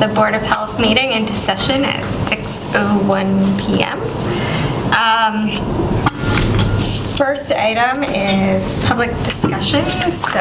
the Board of Health meeting into session at 6:01 PM. Um, First item is public discussion, so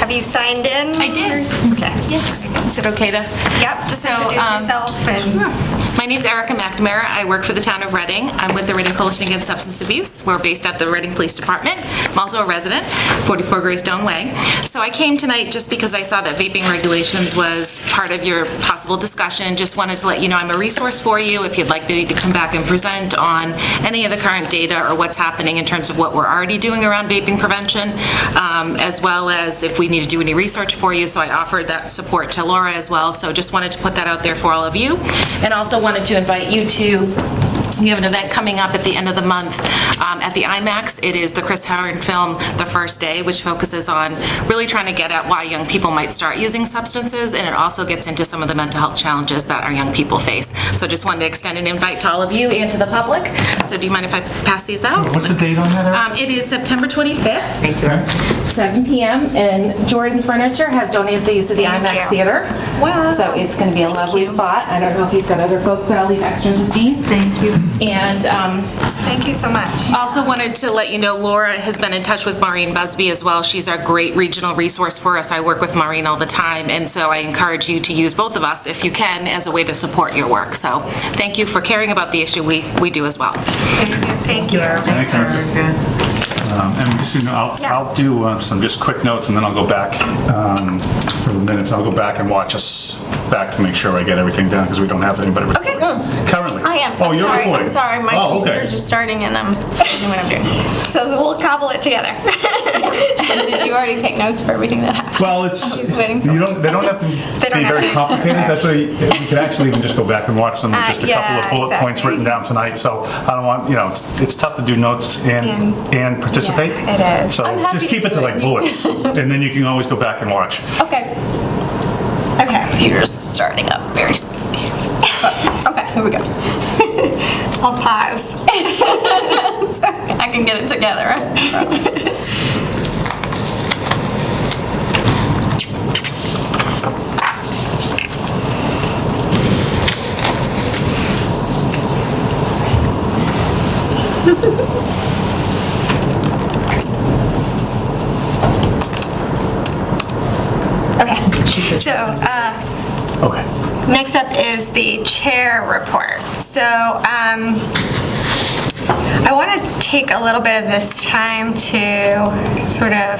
have you signed in? I did. Okay. Yes. Is it okay to? Yep, just So, introduce um, yourself and... My name is Erica McNamara. I work for the town of Reading. I'm with the Reading Coalition Against Substance Abuse. We're based at the Reading Police Department. I'm also a resident, 44 Greystone Way. So I came tonight just because I saw that vaping regulations was part of your possible discussion. Just wanted to let you know I'm a resource for you if you'd like me to come back and present on any of the current data or what's happening in terms of what we're already doing around vaping prevention, um, as well as if we need to do any research for you. So I offered that support to Laura as well. So just wanted to put that out there for all of you. And also wanted to invite you to we have an event coming up at the end of the month um, at the IMAX. It is the Chris Herren film, The First Day, which focuses on really trying to get at why young people might start using substances, and it also gets into some of the mental health challenges that our young people face. So I just wanted to extend an invite to all of you and to the public. So do you mind if I pass these out? What's the date on that? Um, It is September 25th. Thank you. 7 PM, and Jordan's Furniture has donated the use of the Thank IMAX you. Theater. Wow. So it's going to be a lovely spot. I don't know if you've got other folks, but I'll leave extras with Dean. Thank you. And um, Thank you so much. also wanted to let you know Laura has been in touch with Maureen Busby as well. She's our great regional resource for us. I work with Maureen all the time, and so I encourage you to use both of us if you can as a way to support your work. So thank you for caring about the issue we we do as well. Thank you. Thanks, Eric. Um, And just, you know, I'll, Yeah. I'll do uh, some just quick notes and then I'll go back um, for the minutes. I'll go back and watch us back to make sure I get everything done because we don't have anybody Okay. recording. Currently. I am. Oh, I'm you're sorry. recording? I'm sorry. My Oh, okay. computer's just starting and I'm forgetting what I'm doing. So we'll cobble it together. Did you already take notes for everything that happened? Well, it's, waiting for- you don't, they don't have to They don't be very to- complicated. That's why, you you can actually even just go back and watch them with Uh, just a couple of yeah, bullet points written down tonight. So I don't want, you know, it's, it's tough to do notes and, And- and participate. Yeah, it is. So I'm happy just keep it to like bullets and then you can always go back and watch. Okay. Okay. Computer's starting up very slowly. Okay, here we go. I'll pause. I can get it together. Okay. So, uh, Okay. Next up is the chair report. So um, I want to take a little bit of this time to sort of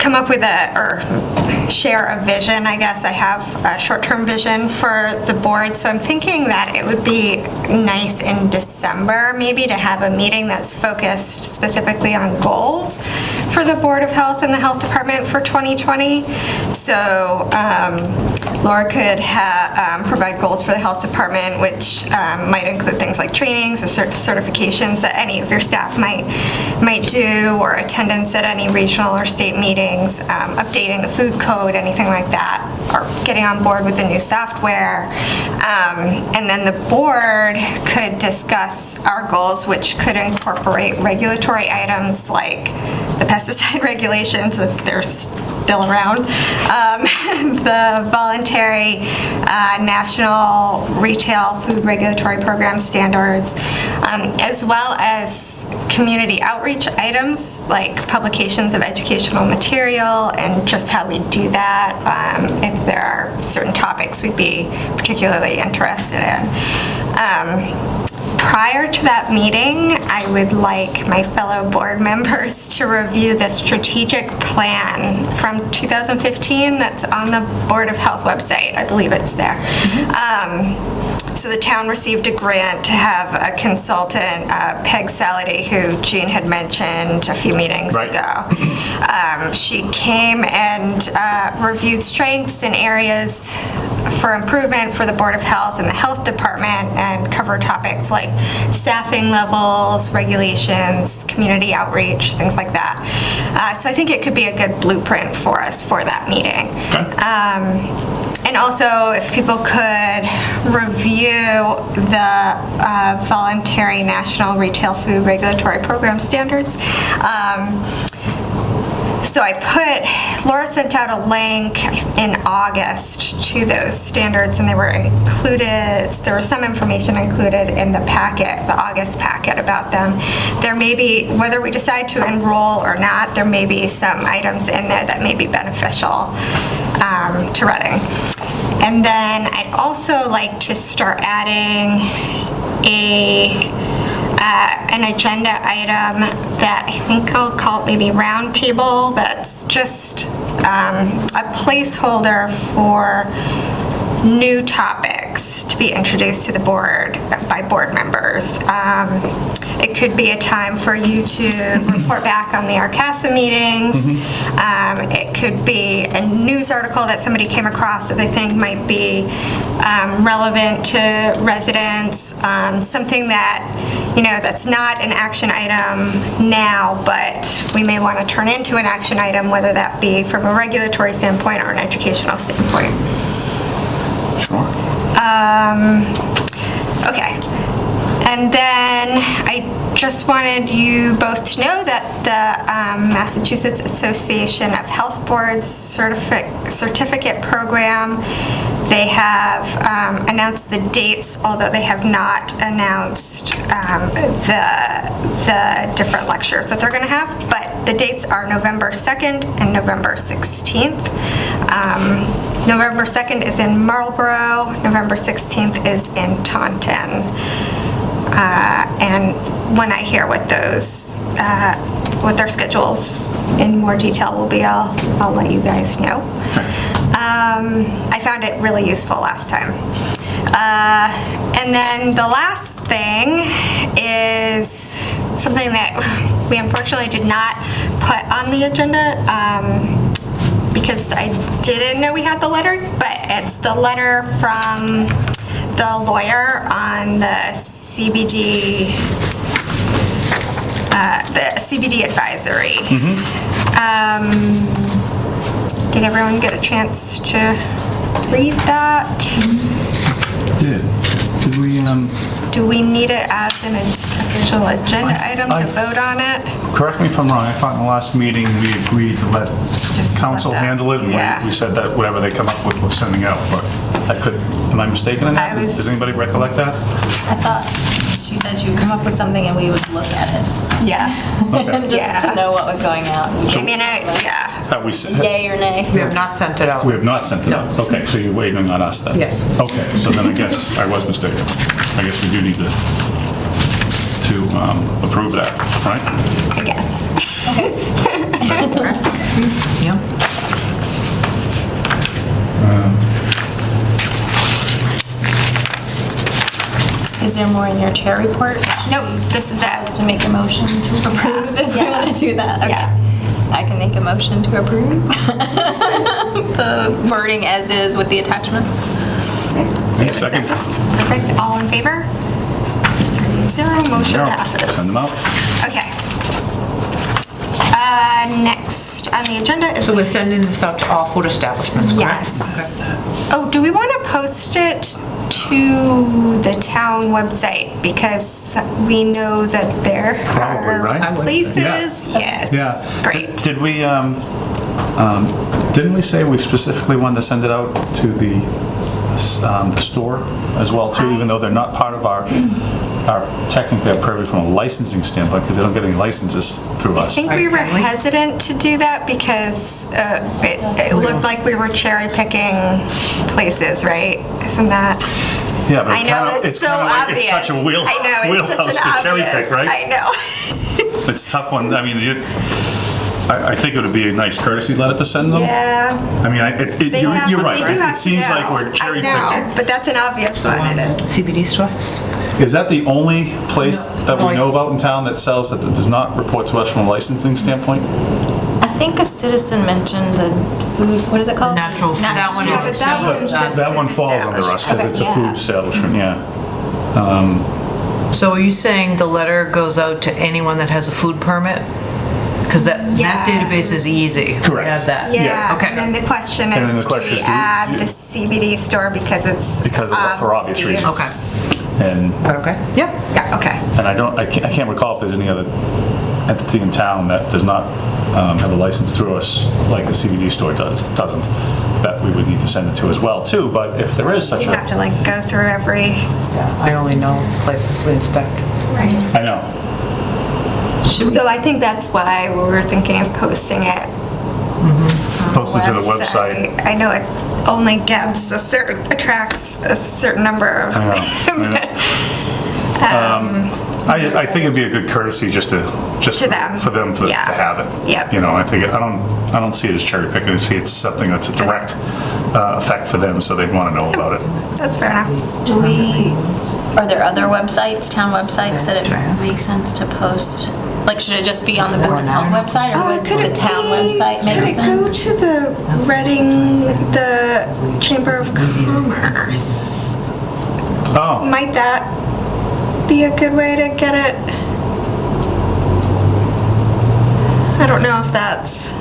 come up with a, or share a vision, I guess. I have a short-term vision for the board, so I'm thinking that it would be nice in December, maybe to have a meeting that's focused specifically on goals for the Board of Health and the Health Department for 2020. So um, Laura could um, provide goals for the Health Department, which um, might include things like trainings or cert- certifications that any of your staff might, might do, or attendance at any regional or state meetings, um, updating the food code, anything like that, or getting on board with the new software. Um, And then the board could discuss our goals, which could incorporate regulatory items like pesticide regulations, if they're still around, um, the voluntary uh, national retail food regulatory program standards, um, as well as community outreach items like publications of educational material and just how we do that, um, if there are certain topics we'd be particularly interested in. Prior to that meeting, I would like my fellow board members to review the strategic plan from 2015 that's on the Board of Health website. I believe it's there. Um, So the town received a grant to have a consultant, uh, Peg Salady, who Jean had mentioned a few meetings Right. ago. Um, She came and uh, reviewed strengths and areas for improvement for the Board of Health and the Health Department and cover topics like staffing levels, regulations, community outreach, things like that. Uh, So I think it could be a good blueprint for us for that meeting. Okay. Um, And also, if people could review the uh, voluntary National Retail Food Regulatory Program standards. Um, So I put, Laura sent out a link in August to those standards, and they were included, there was some information included in the packet, the August packet about them. There may be, whether we decide to enroll or not, there may be some items in there that may be beneficial um, to Reading. And then I'd also like to start adding a uh, an agenda item that I think I'll call it maybe roundtable, that's just um, a placeholder for new topics to be introduced to the board by board members. Um, It could be a time for you to report back on the RCASA meetings. Um, It could be a news article that somebody came across that they think might be um, relevant to residents, um, something that, you know, that's not an action item now, but we may want to turn into an action item, whether that be from a regulatory standpoint or an educational standpoint. Sure. Um, okay. And then I just wanted you both to know that the um, Massachusetts Association of Health Boards certificate, certificate program, they have um, announced the dates, although they have not announced um, the, the different lectures that they're going to have, but the dates are November 2nd and November 16th. Um, November 2nd is in Marlborough, November 16th is in Taunton. Uh, And when I hear what those, uh, what their schedules in more detail will be, I'll, I'll let you guys know. Um, I found it really useful last time. Uh, And then the last thing is something that we unfortunately did not put on the agenda um, because I didn't know we had the letter, but it's the letter from the lawyer on the CBD, uh, the CBD advisory. Um, Did everyone get a chance to read that? Did, did we, um, Do we need it as an official agenda item to I- vote on it? correct me if I'm wrong, I thought in the last meeting we agreed to let Just let council them- handle it, and yeah. we- we said that whatever they come up with, we're sending out, but I could, am I mistaken in that? I was- Does anybody recollect that? I thought she said she would come up with something and we would look at it. Yeah. Just Yeah. to know what was going out. I mean, I, yeah. Have we, sent- Yay or nay? We have not sent it out. we have not sent it out? Okay, so you're waiting on us then? Yes. Okay, so then I guess I was mistaken. I guess we do need to, to um, approve that, right? I guess. Yeah. Is there more in your chair report? Nope, this is it. To make a motion to approve if we want to do that? Okay. Yeah. I can make a motion to approve the wording as is with the attachments. Any second? Perfect, all in favor? Zero, motion Zero. passes. Send them out. Okay. Uh, Next on the agenda is... So we're sending this out to all food establishments, correct? Yes. Oh, do we want to post it to the town website? Because we know that there Probably, right? I are would. places. Yeah. Yes. Yeah. Great. Did we, um, um, didn't we say we specifically wanted to send it out to the, um, the store as well too, even though they're not part of our, our technically our purview from a licensing standpoint, because they don't get any licenses through us. I think we were hesitant to do that because uh, it it looked like we were cherry picking places, right? Isn't that? Yeah, but I it know, kinda- it's so kinda like- obvious. It's such a wheel, I know, it's wheelhouse such an to cherry obvious. pick, right? I know. It's a tough one. I mean, you, I, I think it would be a nice courtesy letter to send them. Yeah. I mean, I- it, it- They you're, have- you're right, they do right? have It to seems like we're cherry I know, picking. but that's an obvious one. It is. CBD store? Is that the only place that we Like- know about in town that sells, that does not report to us from a licensing standpoint? I think a citizen mentioned the food, what is it called? Natural food. Natural That one food Yeah, but that one But says that one food falls under us, because it's a establishment. food establishment, yeah. So are you saying the letter goes out to anyone that has a food permit? Because that, that Yeah. database is easy. Correct. We have that. Yeah, Okay. and then the question And then is, the do question we is, do we- add the CBD store because it's... Because of- for um, obvious reasons. Okay. And, Okay. Yep. Yeah, okay. and I don't, I can't, I can't recall if there's any other entity in town that does not um, have a license through us, like a CBD store does, doesn't, that we would need to send it to as well, too. But if there is such a, You have to like go through every, Yeah. I only know places we inspect. Right? I know, so I think that's why we were thinking of posting it. Post it to the website. I know it only gets a certain, attracts a certain number of. I know, I know. I, I think it'd be a good courtesy just to, just To them. for them to to Yeah. have it. Yep. You know, I think, I don't, I don't see it as cherry picking, I see it's something that's a direct uh, effect for them, so they'd want to know about it. That's fair enough. Do we, are there other websites, town websites that it makes sense to post? Like, should it just be on the Board of Health website or Oh, would could the it town be- website make Could it go sense? to the Reading, the Chamber of Commerce? Oh, Might that be a good way to get it? I don't know if that's,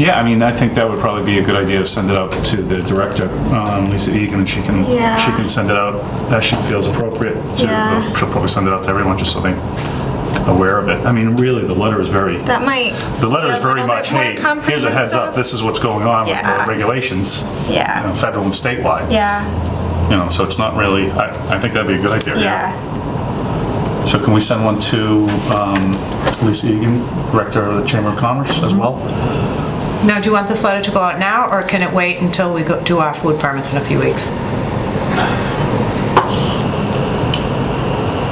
yeah, I mean, I think that would probably be a good idea to send it out to the director, um, Lisa Egan, and she can, Yeah. she can send it out as she feels appropriate. to- Yeah. She'll probably send it out to everyone, just so they're aware of it. I mean, really, the letter is very, that might. the letter be is very much, hey, here's a heads up, this is what's going on with the regulations, you Yeah, know, federal and statewide. yeah, You know, so it's not really, I, I think that'd be a good idea. yeah. So can we send one to um, Lisa Egan, Director of the Chamber of Commerce as well? Now, do you want this letter to go out now, or can it wait until we go do our food permits in a few weeks?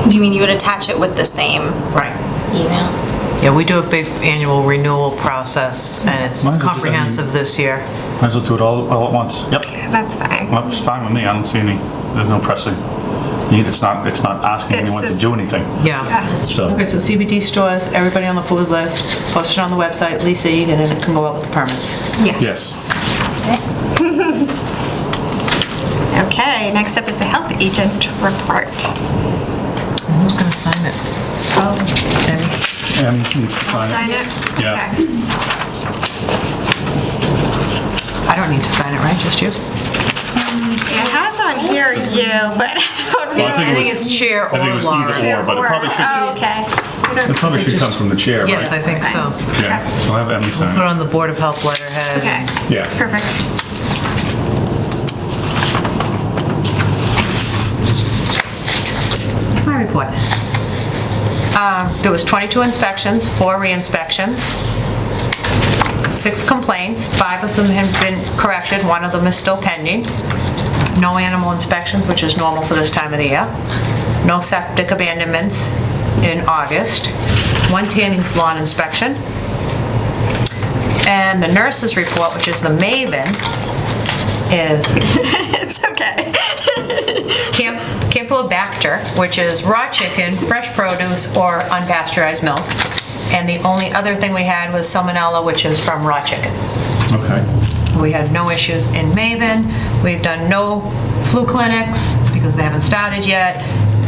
Do you mean you would attach it with the same Right. email? Yeah, we do a big annual renewal process, and it's Might as well I mean- comprehensive this year. Might as well do it all, all at once. Yep. That's fine. Well, it's fine with me, I don't see any, there's no pressing need, it's not, it's not asking It's- anyone to do anything, Yeah. so. Okay, so CBD stores, everybody on the food list, post it on the website, Lisa Egan, and it can go out with the permits. Yes. Okay, next up is the health agent report. Who's gonna sign it? Oh, needs to sign Sign it. it? Yeah. Okay. I don't need to sign it, right, just you? Um, it has on here you, but I don't Well, I know. think I it think was- it's chair I think it or was Laura. either or, but it probably should, Oh, okay. it probably should come from the chair, right? Yes, I think so. Yeah, so I'll have Emily sign Put it. on the Board of Health letterhead. Okay, Yeah. perfect. My report. Uh, There was 22 inspections, four re-inspections, six complaints, five of them have been corrected, one of them is still pending. No animal inspections, which is normal for this time of the year. No septic abandonments in August. One tanning lawn inspection. And the nurse's report, which is the Maven, is It's okay. Camp Campylobacter, which is raw chicken, fresh produce, or unpasteurized milk. And the only other thing we had was salmonella, which is from raw chicken. Okay. We had no issues in Maven. We've done no flu clinics because they haven't started yet.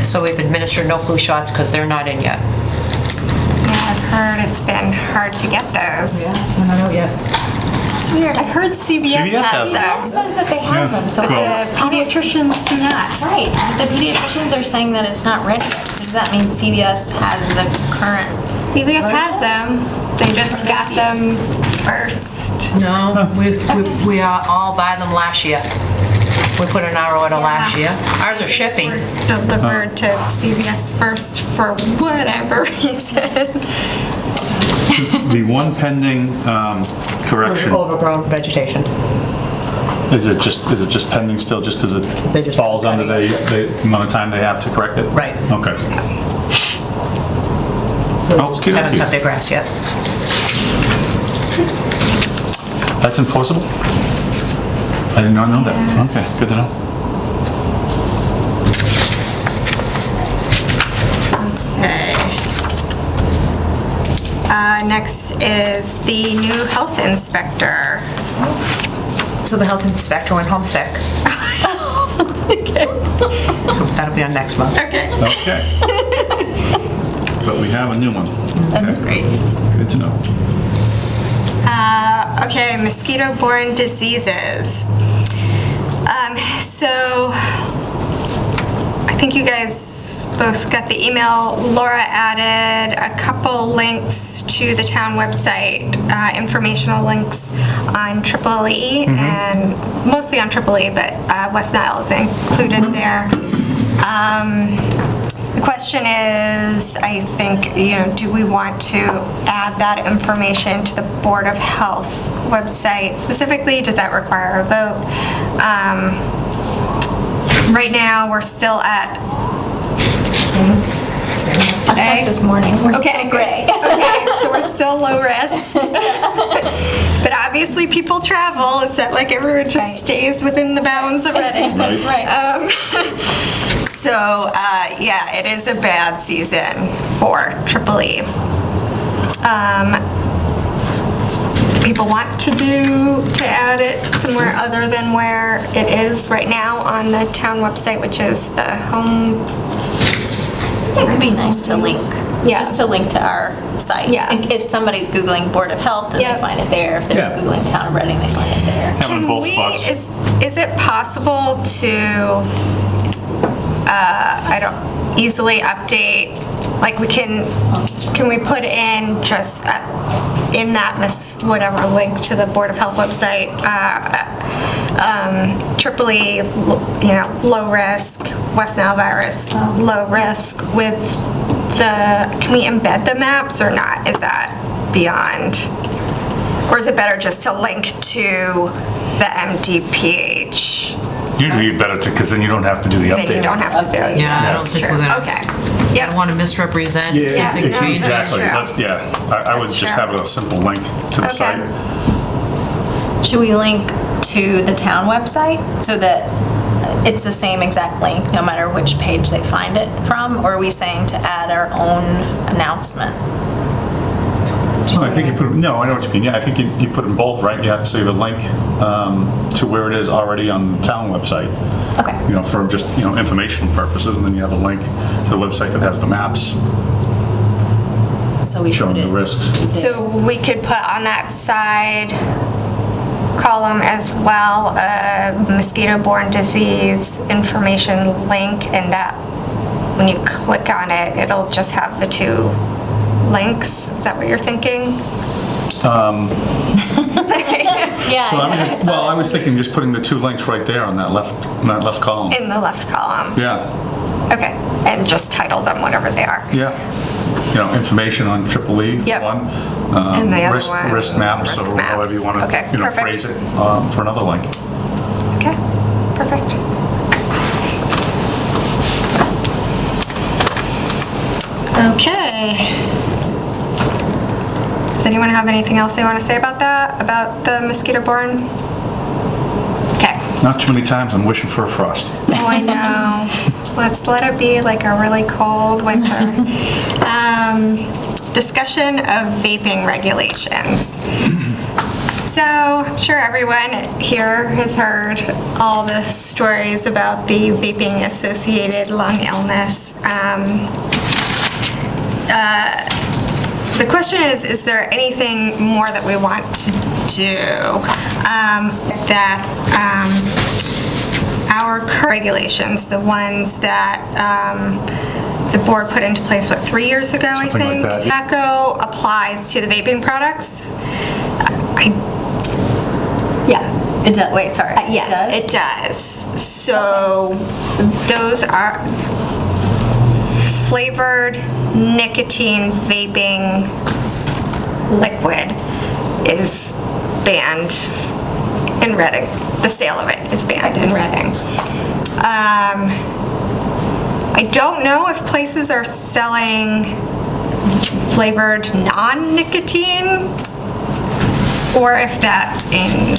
So we've administered no flu shots because they're not in yet. Yeah, I've heard it's been hard to get those. We're not out yet. It's weird. I've heard CVS CVS has has them. It them. says that they have them, so Well- The pediatricians do not. Right, the pediatricians are saying that it's not ready. Does that mean CVS has the current? CVS has them. They just got them first. No, we, we- we uh, all buy them last year. We put in our order last year. Ours are shipping. Delivered to CVS first for whatever reason. The one pending um, correction, Overgrown vegetation. is it just, is it just pending still, just because They it just- falls under the, the amount of time they have to correct it? Right. Okay. Okey Haven't cut their grass yet. That's enforceable? I did not know that. Okay, good to know. Next is the new health inspector. So the health inspector went home sick. So that'll be on next month. Okay. Okay. But we have a new one. That's Okay. great. Good to know. Uh, Okay, mosquito-borne diseases. Um, So, I think think you guys both got the email. Laura added a couple links to the town website, uh, informational links on Triple E, and mostly on Triple E, but uh, West Nile is included there. Um, The question is, I think, you know, do we want to add that information to the Board of Health website specifically? Does that require a vote? Um, Right now, we're still at, I checked this morning, we're Okay, still gray. okay, so we're still low risk. But obviously, people travel, it's not like everyone Right. just stays within the bounds of Reading. Right. Um, So, uh, yeah, it is a bad season for Triple E. Um, do People want to do, to add it somewhere other than where it is right now on the town website, which is the home, It could be nice to link, Yeah. just to link to our site. Yeah. Like, If somebody's Googling Board of Health, then Yeah. they find it there. If they're Yeah. Googling Town of Reading, they find it there. Have them in Can both we, spots. is, is it possible to, uh, I don't, easily update, like we can, can we put in just uh, in that miss, whatever link to the Board of Health website, uh, um, triple E, you know, low risk, West Nile virus, low risk with the, can we embed the maps or not? Is that beyond? Or is it better just to link to the MDPH? Usually you'd better to, because then you don't have to do the update. Then you don't have to do it. Yeah, I don't That's think true. we're gonna- Okay. I don't want to misrepresent Yeah, something ex- changes. exactly. True. But, Yeah, I I would That's just true. have a simple link to the Okay. site. Should we link to the town website so that it's the same exact link, no matter which page they find it from? Or are we saying to add our own announcement? I think you put, no, I know what you mean, yeah, I think you, you put them both, right? Yeah, so You have to save a link um, to where it is already on the town website, Okay. you know, for just, you know, informational purposes, and then you have a link to the website that has the maps So we showing put the it. risks. So we could put on that side column as well, a mosquito-borne disease information link, and that, when you click on it, it'll just have the two links. Is that what you're thinking? Um, Yeah. So I'm just, well, I was thinking just putting the two links right there on that left, on that left column. In the left column. Yeah, Okay, and just title them whatever they are. yeah. You know, information on triple E, Yep. one. um, And the other risk- one, Risk maps, risk or maps. however you want Okay, to, you know, perfect. phrase it um, for another link. Okay, perfect. Okay. Does anyone have anything else they want to say about that, about the mosquito-borne? Okay. Not too many times I'm wishing for a frost. Oh, I know. Let's let it be like a really cold winter. Um, Discussion of vaping regulations. So, I'm sure everyone here has heard all the stories about the vaping-associated lung illness. Um, uh, The question is, is there anything more that we want to do um, that um, our current regulations, the ones that um, the board put into place, what, three years ago, I Something like think? that. Tobacco applies to the vaping products. I, yeah, It does, wait, sorry. uh, Yes, it does. So those are flavored nicotine vaping liquid is banned in Reading. The sale of it is banned in Reading. Um, I don't know if places are selling flavored non-nicotine or if that's in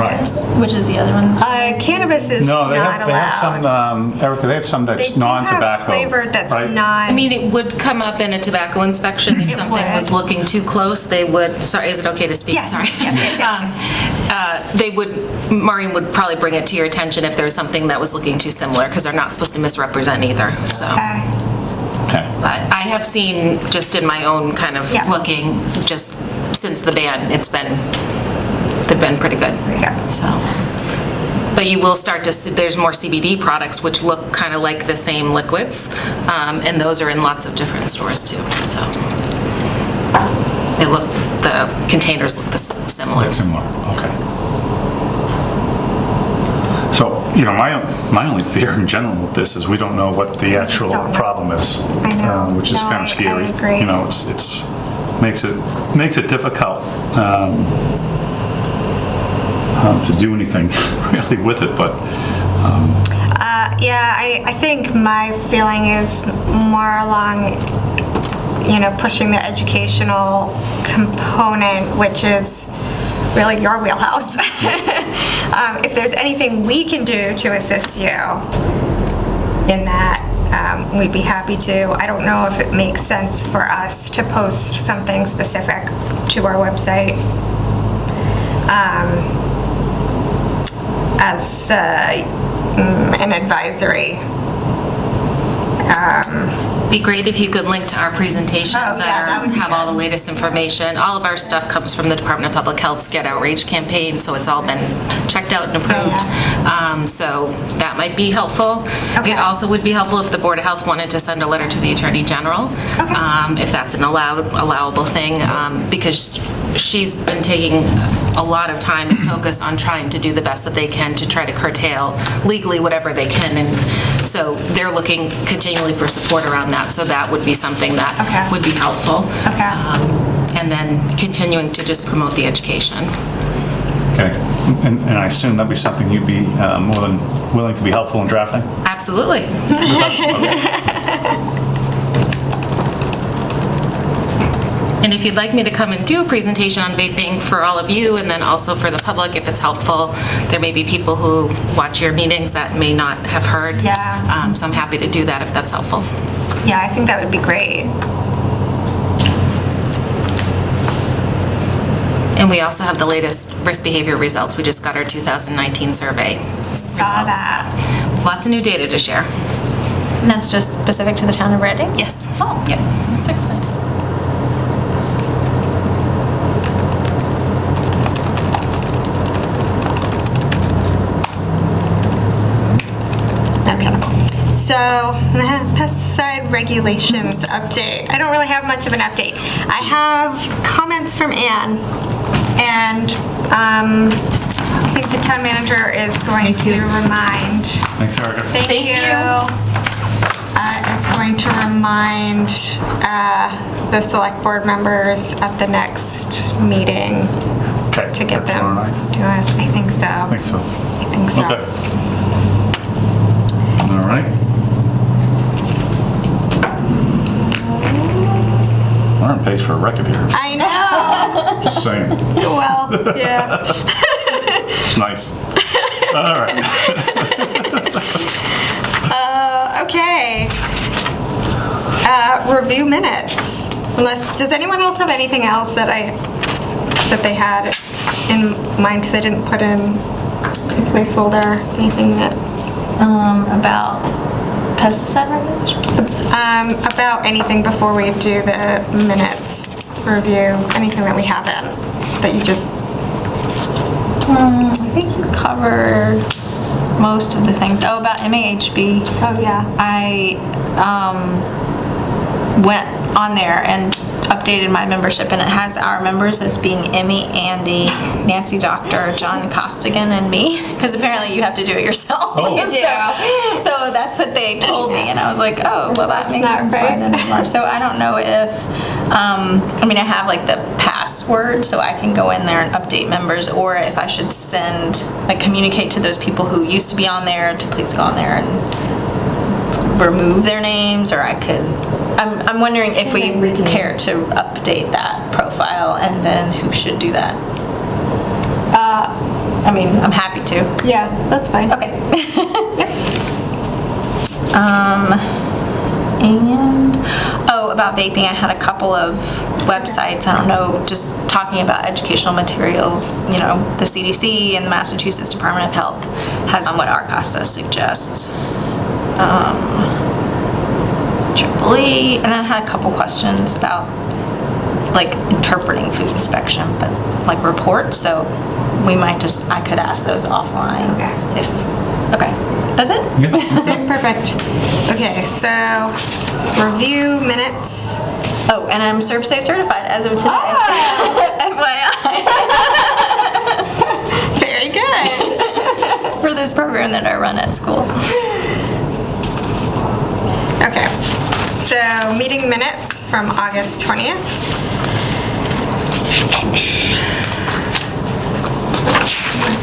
Right. Which is the other one? Uh, cannabis is No, they not have, they have some, allowed. um, Erica, they have some They that's do have non-tobacco. flavored that's right? not. I mean, it would come up in a tobacco inspection if It something was would. looking too close, they would, sorry, is it okay to speak? Yes, Sorry. yes, yes, yes, Um, uh, They would, Maureen would probably bring it to your attention if there was something that was looking too similar, because they're not supposed to misrepresent either, so. Okay. Okay. But I have seen, just in my own kind of Yeah. looking, just since the ban, it's been, they've been pretty good, Pretty good. so. But you will start to, see there's more CBD products which look kind of like the same liquids, um, and those are in lots of different stores too, so. They look, the containers look the s- similar. Similar, okay. So, you know, my, my only fear in general with this is we don't know what the actual problem is. I know. uh, Which is No, kind I- I of scary. agree. You know, it's, it's, makes it, makes it difficult um, um, to do anything really with it, but Uh, Yeah, I, I think my feeling is more along, you know, pushing the educational component, which is really your wheelhouse. Um, If there's anything we can do to assist you in that, um, we'd be happy to. I don't know if it makes sense for us to post something specific to our website um, as uh, mm, an advisory. Be great if you could link to our presentations Oh, yeah, that that would are- be have all the latest information. All of our stuff comes from the Department of Public Health's Get Outrage campaign, so it's all been checked out and approved. Um, So that might be helpful. Okay. It also would be helpful if the Board of Health wanted to send a letter to the Attorney General, Okay. um, if that's an allowed, allowable thing, um, because she's been taking a lot of time and focus on trying to do the best that they can to try to curtail legally whatever they can, and so they're looking continually for support around that, so that would be something that Okay. would be helpful. Okay. Um, And then continuing to just promote the education. Okay, and and I assume that'd be something you'd be uh, more than willing to be helpful in drafting? Absolutely. with us? Okay. And if you'd like me to come and do a presentation on vaping for all of you, and then also for the public, if it's helpful, there may be people who watch your meetings that may not have heard. Yeah. Um, So I'm happy to do that if that's helpful. Yeah, I think that would be great. And we also have the latest risk behavior results. We just got our 2019 survey. Saw results. that. Lots of new data to share. And that's just specific to the town of Reading? Yes. Oh. Yeah, that's exciting. Okay. So, pesticide regulations update. I don't really have much of an update. I have comments from Anne, and um, I think the town manager is going to remind. Thanks, Erica. Thank Thank you. you. Uh, Is going to remind uh, the select board members at the next meeting Okay. to get that tomorrow them night? to us. I think so. I think so. I think so. Okay. We're on pace for a record here, I know. just saying. Well, yeah. It's nice. All right. Okay. Uh, Review minutes. Unless, does anyone else have anything else that I, that they had in mind? Because I didn't put in a placeholder, anything that, Um, about pesticide regulations? um, about anything before we do the minutes review, anything that we haven't, that you just, Um, I think you covered most of the things. Oh, about MAHB. oh, yeah. I um, went on there and updated my membership, and it has our members as being Emmy, Andy, Nancy Doctor, John Costigan, and me, because apparently you have to do it yourself. Oh. You So- So that's what they told me, and I was like, oh, well, that makes sense. right. I didn't have more. So I don't know if, um, I mean, I have like the password, so I can go in there and update members, or if I should send, like, communicate to those people who used to be on there to please go on there and remove their names, or I could, I'm, I'm wondering if we care to update that profile, and then who should do that? Uh, I mean, I'm happy to. Yeah, that's fine. Okay. Um, and, oh, about vaping, I had a couple of websites, I don't know, just talking about educational materials, you know, the CDC and the Massachusetts Department of Health has on what RCASA suggests. Um, Triple E, and then I had a couple questions about like interpreting food inspection, but like reports, so we might just, I could ask those offline. Okay. If, okay, that's it? Okay, perfect. Okay, so review minutes. Oh, and I'm ServSafe certified as of today. Ah! FYI. Very good. For this program that I run at school. Okay, so meeting minutes from August 20th.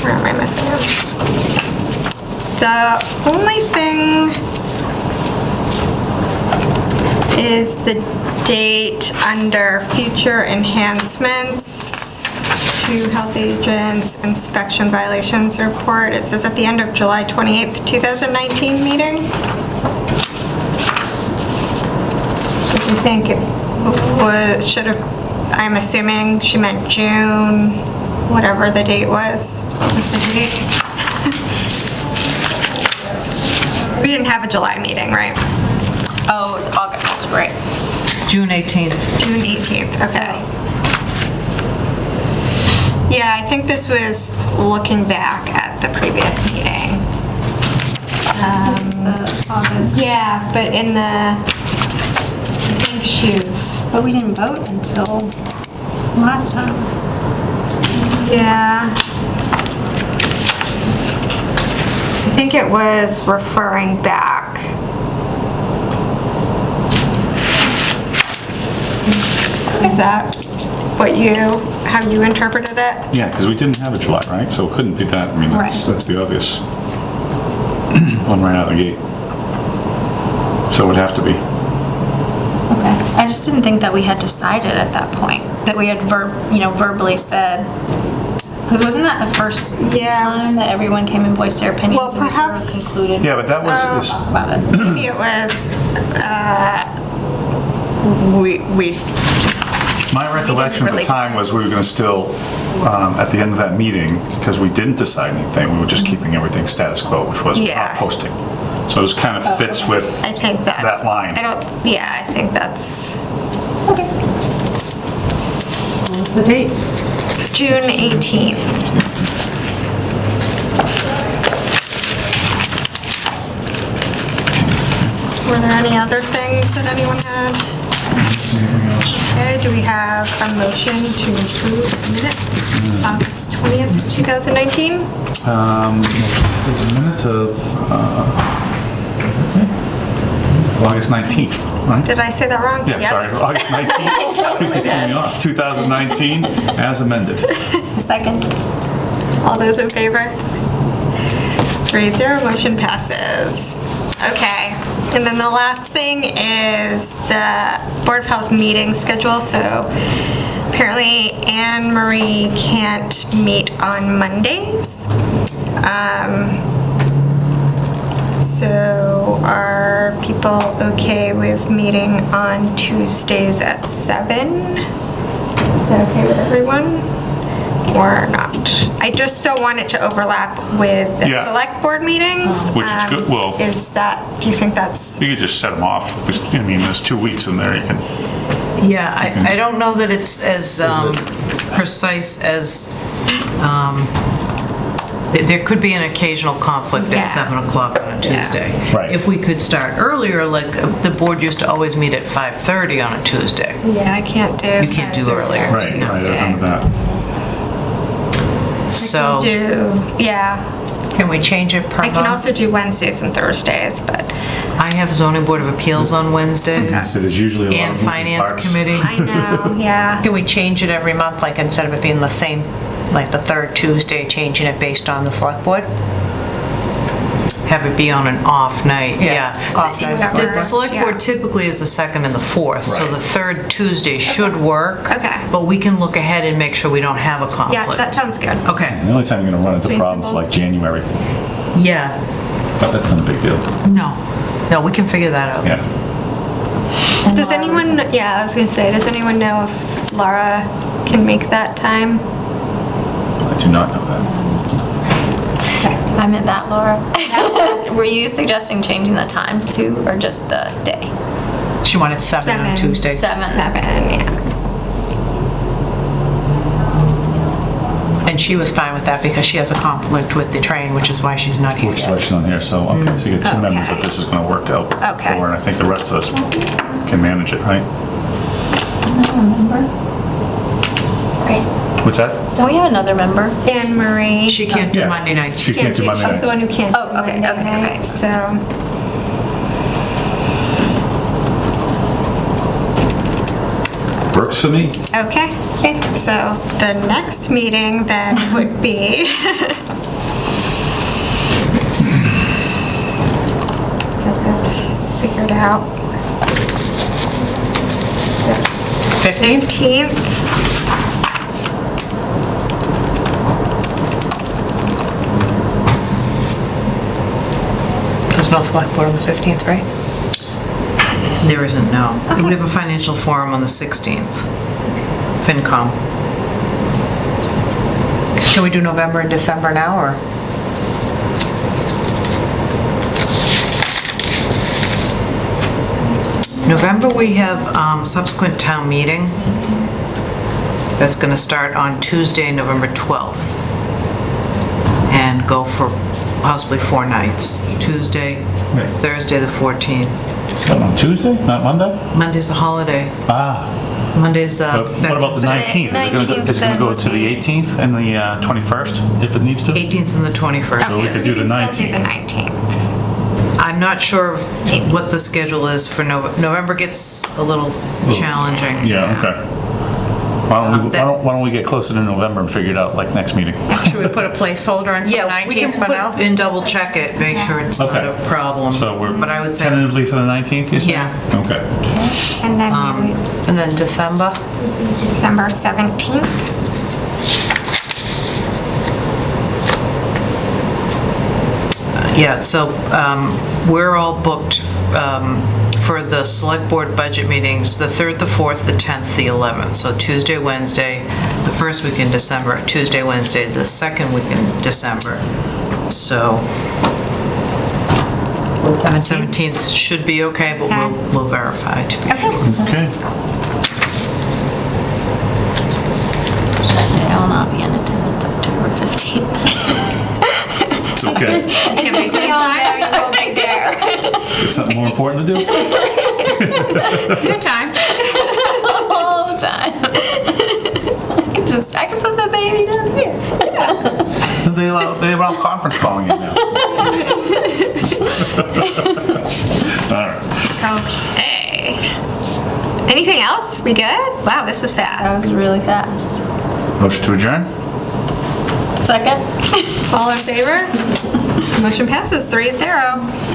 Where am I missing? The only thing is the date under future enhancements to health agents inspection violations report. It says at the end of July 28th, 2019 meeting. Do you think it was, should have, I'm assuming she meant June, whatever the date was. What was the date? We didn't have a July meeting, right? Oh, it was August, right. June 18th. June 18th, okay. Yeah, I think this was looking back at the previous meeting. This is the um, August. Yeah, but in the, I think shoes. But we didn't vote until last time. Yeah. I think it was referring back. Is that what you, how you interpreted it? Yeah, because we didn't have a July, right? So it couldn't be that. I mean, that's, Right. that's the obvious one right out of the gate. So it would have to be. Okay. I just didn't think that we had decided at that point, that we had verb, you know, verbally said, because wasn't that the first Yeah. time that everyone came and voiced their opinions? Well, and we sort of perhaps- Concluded Yeah, but that was, talk about it. Maybe it was, uh, we, we, my recollection at the really time was we were going to still, um, at the end of that meeting, because we didn't decide anything, we were just keeping everything status quo, which was Yeah. not posting. So it kind of fits with I think that's. that line. I don't, yeah, I think that's Okay. The date? June 18th. Were there any other things that anyone had? Okay, do we have a motion to approve minutes? August 20th, 2019? Um, minutes of, uh, August 19th, right? Did I say that wrong? Yeah, Yep. sorry, August 19th, Two threw me off. 2019, as amended. Second. All those in favor? Three zero, motion passes. Okay, and then the last thing is the Board of Health meeting schedule. So apparently Anne Marie can't meet on Mondays. Um, So are people okay with meeting on Tuesdays at seven? Is that okay with everyone? Or not? I just don't want it to overlap with the Yeah. select board meetings. Which is Um, good, well- Is that, do you think that's, You could just set them off. I mean, there's two weeks in there, you can, Yeah, I, I don't know that it's as um, precise as, um, there- there could be an occasional conflict Yeah. at 7 o'clock on a Yeah. Tuesday. Right. If we could start earlier, like, uh, the board used to always meet at 5:30 on a Tuesday. yeah, I can't do. You can't do 5:30 earlier. on right, right, I Tuesday. remember that. So, Do, yeah. Can we change it per I can month? also do Wednesdays and Thursdays, but I have zoning board of appeals on Wednesdays So there's usually a lot and of moving finance parts. committee. I know, yeah. Can we change it every month, like instead of it being the same, like the third Tuesday, changing it based on the select board? Have it be on an off night, Yeah, yeah. off night. The the select Yeah. board typically is the second and the fourth, so Right. the third Tuesday should work. Okay. But we can look ahead and make sure we don't have a conflict. Yeah, conflict. that sounds good. Okay, The only time you're gonna run into problems Reasonable. like January, yeah, but that's not a big deal. no, no, we can figure that out. Yeah. Does anyone, yeah, I was gonna say, does anyone know if Laura can make that time? did not know that. I meant that, Laura. Were you suggesting changing the times too, or just the day? She wanted seven on Tuesday. Tuesdays. Seven. Seven, yeah. And she was fine with that because she has a conflict with the train, which is why she's not here Which yet. on here, so, okay, so you get two mm. members that this is gonna work out Okay. for, and I think the rest of us can manage it, right? I don't remember. What's that? Don't we have another member? Anne Marie. She can't do Yeah. Monday nights. She can't do Monday Oh, it's the one nights. who can't. Oh, okay, do okay, Monday okay. So. Works for me. Okay, okay, so the next meeting then would be. Get this figured out. 15th? 15th. No select board on the 15th, right? There isn't, no. We have a financial forum on the 16th. FinCom. Can we do November and December now, or? November, we have um, subsequent town meeting. That's going to start on Tuesday, November 12th. And go for possibly four nights. Tuesday, Right. Thursday, the 14th. What, on Tuesday, not Monday? Monday's a holiday. Ah, Monday's, uh... but what about the Veterans Day. 19th? Is it gonna go- Is it gonna go to the 18th and the uh, 21st, if it needs to? 18th and the 21st. So we could do the can still do the 19th. 19th. I'm not sure what the schedule is for Nov, November gets a little challenging. Yeah, okay. Why don't we, Um, why don't- why don't we get closer to November and figure it out, like, next meeting? Should we put a placeholder in for the Yeah, we can 19th for now? put, and double check it, make sure it's not Okay. a problem. So we're But I would say, tentatively for the 19th, you said? Yeah. Okay. And then Um, And then December? December 17th. yeah, so um, we're all booked um, for the select board budget meetings, the 3rd, the 4th, the 10th, the 11th. So Tuesday, Wednesday, the first week in December, Tuesday, Wednesday, the second week in December. So 17th? 17th should be okay, but we'll, we'll verify to be sure. Okay. Should I say I will not be in attendance October 15th? It's okay. We all know you won't there. Got Something more important to do? Good time. All the time. I could just, I could put the baby down here. They allow, they allow conference calling you now. All right. Okay. Anything else? We good? Wow, this was fast. That was really fast. Motion to adjourn? Second? All in favor? Motion passes 3-0.